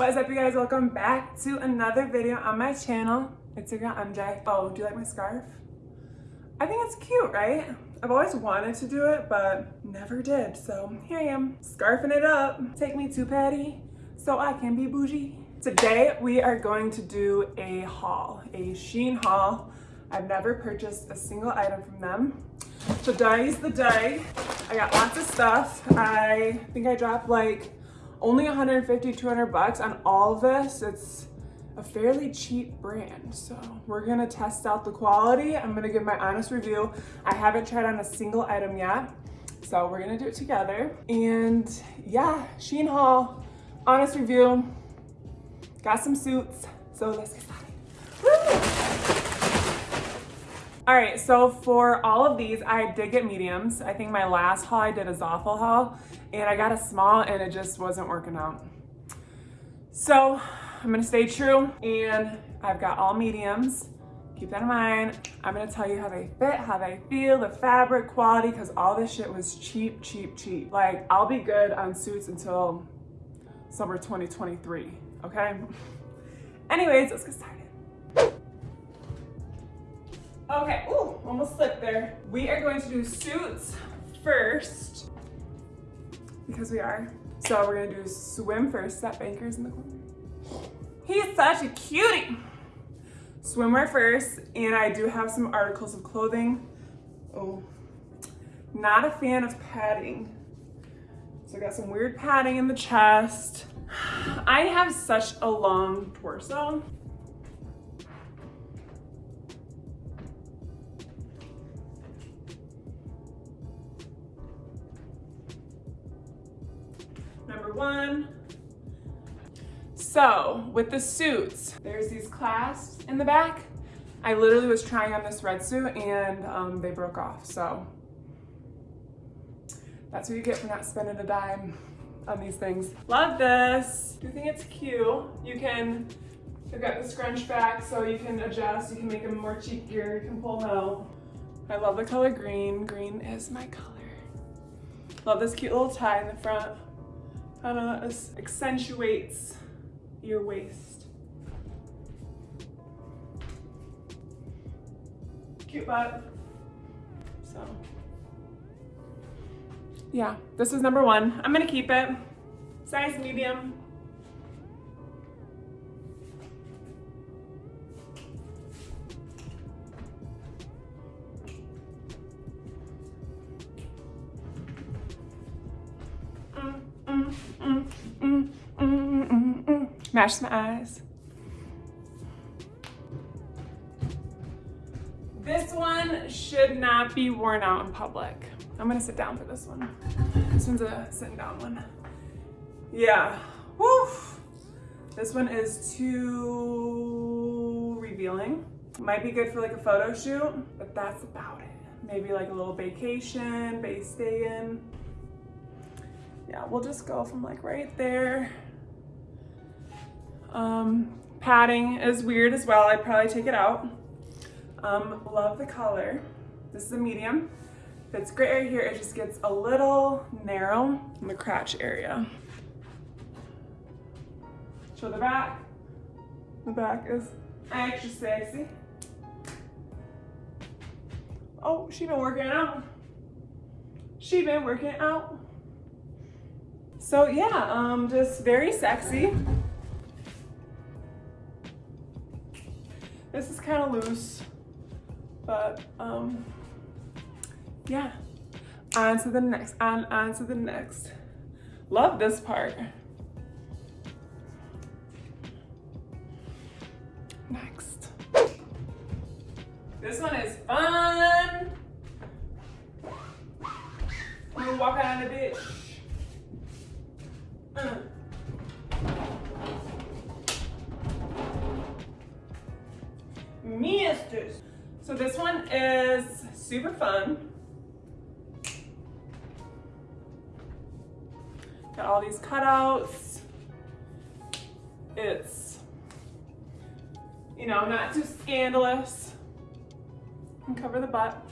What is up you guys? Welcome back to another video on my channel. It's your girl MJ. Oh, do you like my scarf? I think it's cute, right? I've always wanted to do it, but never did. So here I am, scarfing it up. Take me to Patty so I can be bougie. Today we are going to do a haul, a Shein haul. I've never purchased a single item from them. So today's the day. I got lots of stuff. I think I dropped like only 150, 200 bucks on all of this. It's a fairly cheap brand. So we're gonna test out the quality. I'm gonna give my honest review. I haven't tried on a single item yet. So we're gonna do it together. And yeah, Shein haul, honest review. Got some suits, so let's get started. All right, so for all of these, I did get mediums. I think my last haul I did a Zaful haul and I got a small and it just wasn't working out. So I'm gonna stay true and I've got all mediums. Keep that in mind. I'm gonna tell you how they fit, how they feel, the fabric quality, because all this shit was cheap, cheap, cheap. Like I'll be good on suits until summer 2023, okay? Anyways, let's get started. Okay, ooh, almost slipped there. We are going to do suits first because we are. So we're gonna do swim first. That banker's in the corner. He's such a cutie. Swimwear first, and I do have some articles of clothing. Oh, not a fan of padding. So I got some weird padding in the chest. I have such a long torso. Number one. So with the suits, there's these clasps in the back. I literally was trying on this red suit and um, they broke off. So that's what you get for not spending a dime on these things. Love this. Do you think it's cute? You can, they've got the scrunch back so you can adjust. You can make them more cheekier. You can pull them out. I love the color green. Green is my color. Love this cute little tie in the front kind of accentuates your waist. Cute butt. So, yeah, this is number one. I'm gonna keep it. Size medium. My eyes. This one should not be worn out in public. I'm gonna sit down for this one. This one's a sitting down one. Yeah, Woo. This one is too revealing. Might be good for like a photo shoot, but that's about it. Maybe like a little vacation, base day in. Yeah, we'll just go from like right there um, padding is weird as well. I'd probably take it out. Um, love the color. This is a medium. Fits great right here. It just gets a little narrow in the crotch area. Show the back. The back is extra sexy. Oh, she been working out. She been working out. So yeah, um, just very sexy. This is kind of loose, but um, yeah. On to the next, on, on to the next. Love this part. Next. This one is fun. We're walking on the bitch. This one is super fun. Got all these cutouts. It's, you know, not too scandalous. And cover the butt.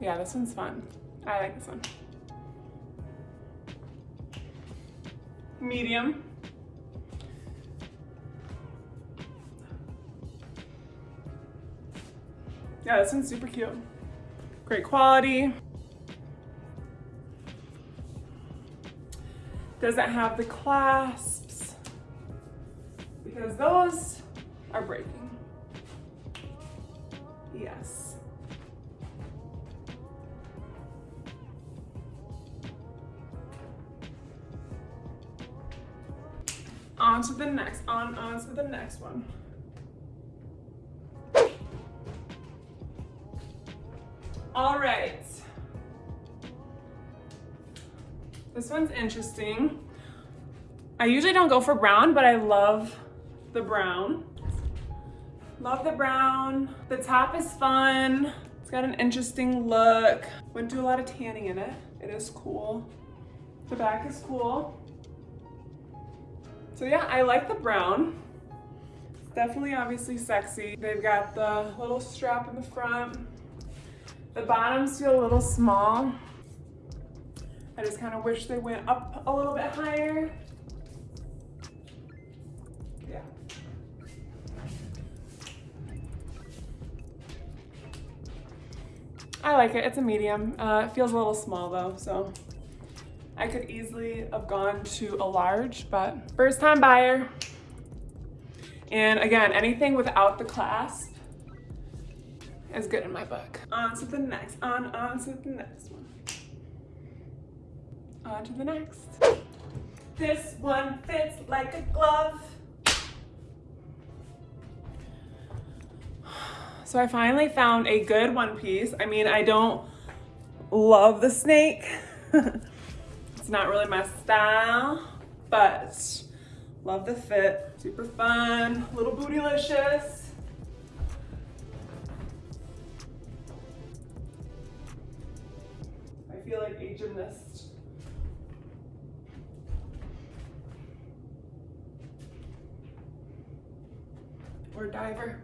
Yeah, this one's fun. I like this one. Medium. Yeah, this one's super cute. Great quality. Doesn't have the clasps because those are breaking. Yes. On to the next, on, on to the next one. All right. This one's interesting. I usually don't go for brown, but I love the brown. Love the brown. The top is fun. It's got an interesting look. Wouldn't do a lot of tanning in it. It is cool. The back is cool. So yeah, I like the brown. Definitely obviously sexy. They've got the little strap in the front. The bottoms feel a little small. I just kind of wish they went up a little bit higher. Yeah. I like it, it's a medium. Uh, it feels a little small though, so I could easily have gone to a large, but first time buyer. And again, anything without the clasp is good in my book. On to the next, on, on to the next one. On to the next. This one fits like a glove. So I finally found a good one piece. I mean, I don't love the snake. it's not really my style, but love the fit. Super fun, little bootylicious. Feel like a gymnast. Or diver.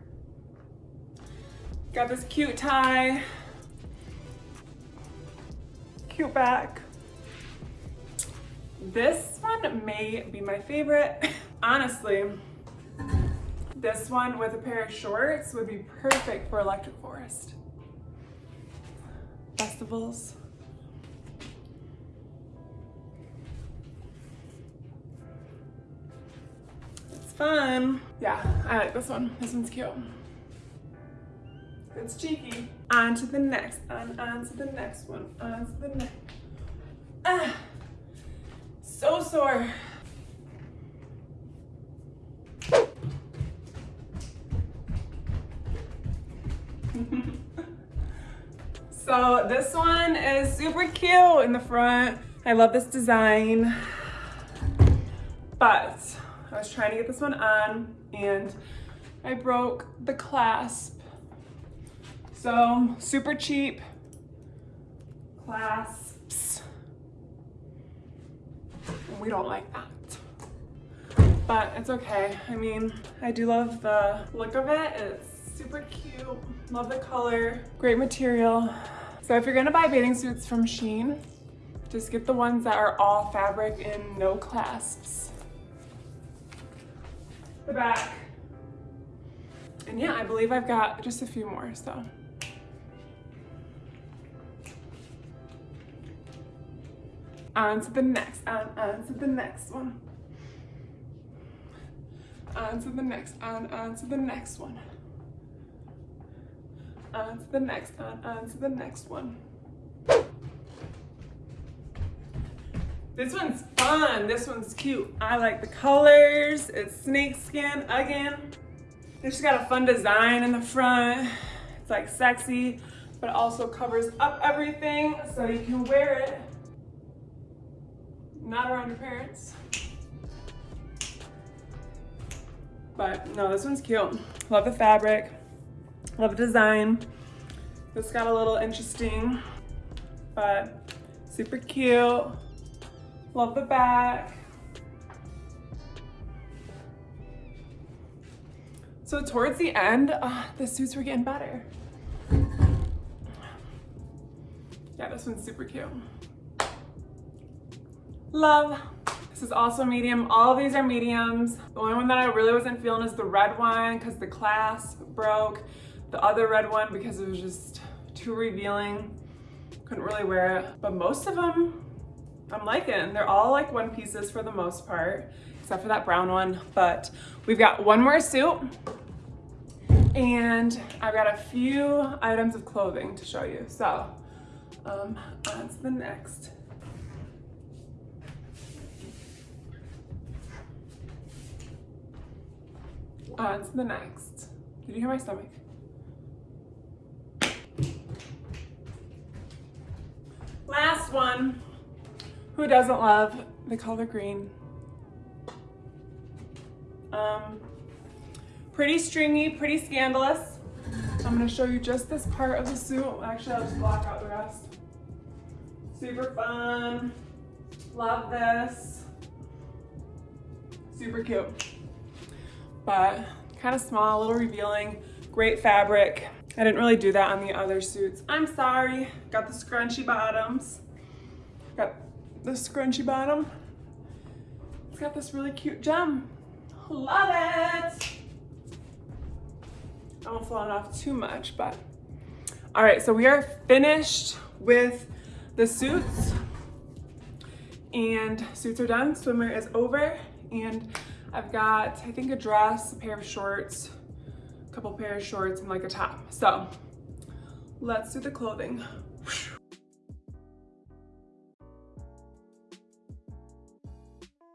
Got this cute tie. Cute back. This one may be my favorite. Honestly, this one with a pair of shorts would be perfect for Electric Forest. Festivals. Fun. Yeah, I like this one. This one's cute. It's cheeky. On to the next, on, on to the next one, on to the next. Ah, so sore. so this one is super cute in the front. I love this design, but I was trying to get this one on and I broke the clasp. So super cheap clasps. we don't like that. But it's okay. I mean, I do love the look of it. It's super cute. Love the color. Great material. So if you're gonna buy bathing suits from Shein, just get the ones that are all fabric and no clasps the back. And yeah, I believe I've got just a few more, so. On to the next, on, on to the next one. On to the next, on, on to the next one. On to the next, on, on to the next one. This one's fun. This one's cute. I like the colors. It's snake skin again. It's just got a fun design in the front. It's like sexy, but also covers up everything so you can wear it. Not around your parents. But no, this one's cute. Love the fabric. Love the design. It's got a little interesting, but super cute. Love the back. So towards the end, uh, the suits were getting better. Yeah, this one's super cute. Love. This is also medium. All these are mediums. The only one that I really wasn't feeling is the red one because the clasp broke. the other red one because it was just too revealing. Couldn't really wear it, but most of them I'm liking. They're all like one pieces for the most part, except for that brown one. But we've got one more suit and I've got a few items of clothing to show you. So um, on to the next. On to the next. Did you hear my stomach? Last one. Who doesn't love the color green? Um, pretty stringy, pretty scandalous. I'm gonna show you just this part of the suit. Actually, I'll just block out the rest. Super fun. Love this. Super cute. But kind of small, a little revealing. Great fabric. I didn't really do that on the other suits. I'm sorry. Got the scrunchy bottoms. The scrunchy bottom. It's got this really cute gem. Love it. I won't flow it off too much, but. All right, so we are finished with the suits and suits are done. Swimmer is over and I've got, I think a dress, a pair of shorts, a couple pair of shorts and like a top. So let's do the clothing.